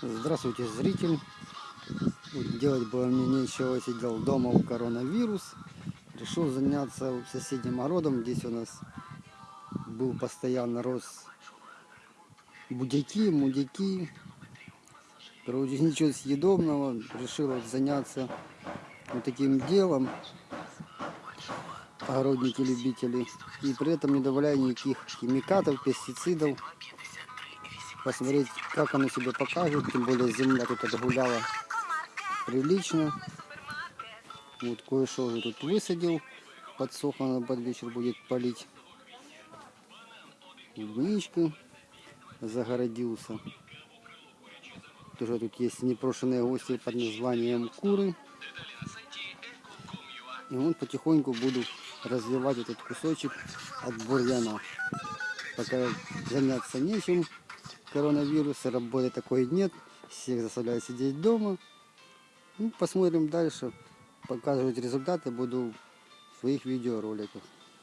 Здравствуйте, зритель. Делать было мне нечего, сидел дома у коронавирус. Решил заняться соседним огородом. Здесь у нас был постоянно рос будяки, мудяки. Короче, ничего съедобного. Решил заняться вот таким делом. Огородники-любители. И при этом не добавляя никаких химикатов, пестицидов посмотреть, как оно себя покажет. Тем более земля тут отгуляла прилично. Вот кое-что уже тут высадил. Подсохло, на под вечер будет полить. Клубничка загородился. Тоже тут есть непрошенные гости под названием куры. И вот потихоньку буду развивать этот кусочек от бурьяна. Пока заняться нечем, коронавируса, работы такой нет, всех заставляют сидеть дома. Ну, посмотрим дальше, показывать результаты буду в своих видеороликах.